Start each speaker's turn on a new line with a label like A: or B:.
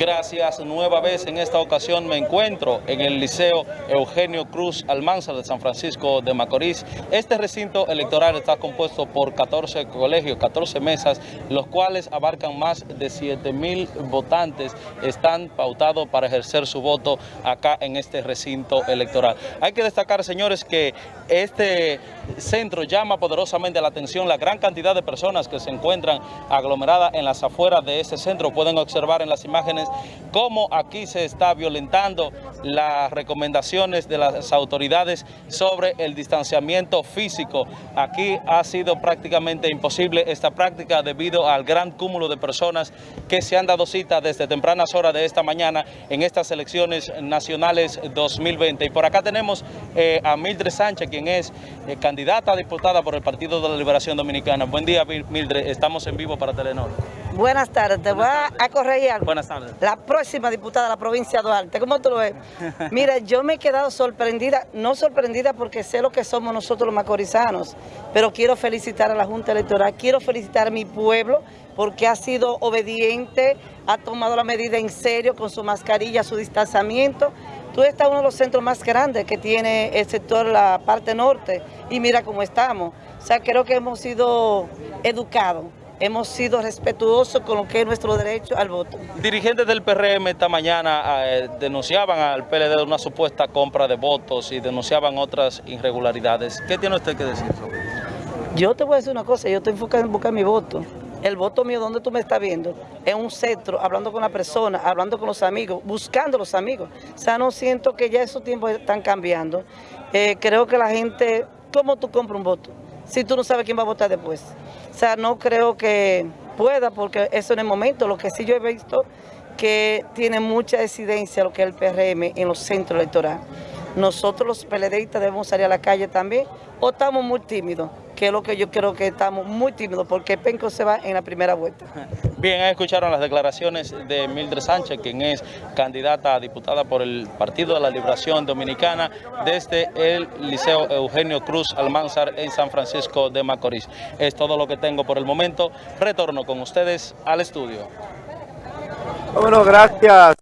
A: Gracias, nueva vez en esta ocasión me encuentro en el Liceo Eugenio Cruz Almanzar de San Francisco de Macorís. Este recinto electoral está compuesto por 14 colegios, 14 mesas, los cuales abarcan más de 7 mil votantes. Están pautados para ejercer su voto acá en este recinto electoral. Hay que destacar, señores, que este centro llama poderosamente la atención la gran cantidad de personas que se encuentran aglomeradas en las afueras de ese centro. Pueden observar en las imágenes cómo aquí se está violentando las recomendaciones de las autoridades sobre el distanciamiento físico. Aquí ha sido prácticamente imposible esta práctica debido al gran cúmulo de personas que se han dado cita desde tempranas horas de esta mañana en estas elecciones nacionales 2020. Y por acá tenemos eh, a Mildred Sánchez, quien es eh, candidata a diputada por el Partido de la Liberación Dominicana. Buen día, Mildred. Estamos en vivo para Telenor.
B: Buenas tardes, te voy a corregir algo.
A: Buenas tardes.
B: La próxima diputada de la provincia de Duarte, ¿cómo tú lo ves? Mira, yo me he quedado sorprendida, no sorprendida porque sé lo que somos nosotros los macorizanos, pero quiero felicitar a la Junta Electoral, quiero felicitar a mi pueblo porque ha sido obediente, ha tomado la medida en serio con su mascarilla, su distanciamiento. Tú estás uno de los centros más grandes que tiene el sector, la parte norte, y mira cómo estamos. O sea, creo que hemos sido educados hemos sido respetuosos con lo que es nuestro derecho al voto.
A: Dirigentes del PRM esta mañana eh, denunciaban al PLD de una supuesta compra de votos y denunciaban otras irregularidades. ¿Qué tiene usted que decir sobre eso?
B: Yo te voy a decir una cosa, yo estoy enfocado en buscar mi voto. El voto mío, donde tú me estás viendo, en un centro, hablando con la persona, hablando con los amigos, buscando los amigos. O sea, no siento que ya esos tiempos están cambiando. Eh, creo que la gente, ¿cómo tú compras un voto? Si tú no sabes quién va a votar después. O sea, no creo que pueda porque eso en el momento. Lo que sí yo he visto que tiene mucha incidencia lo que es el PRM en los centros electorales. Nosotros los PLDistas debemos salir a la calle también o estamos muy tímidos, que es lo que yo creo que estamos muy tímidos porque Penco se va en la primera vuelta.
A: Bien, escucharon las declaraciones de Mildred Sánchez, quien es candidata a diputada por el Partido de la Liberación Dominicana desde el Liceo Eugenio Cruz Almanzar en San Francisco de Macorís. Es todo lo que tengo por el momento. Retorno con ustedes al estudio.
C: Bueno, gracias.